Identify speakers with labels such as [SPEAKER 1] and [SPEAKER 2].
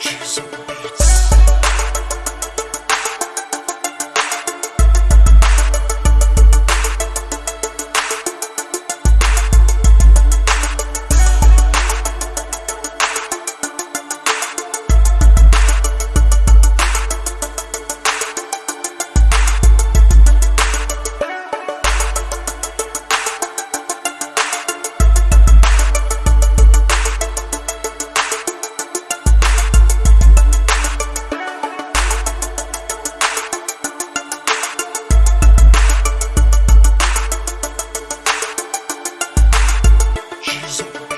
[SPEAKER 1] Jesus.
[SPEAKER 2] Music.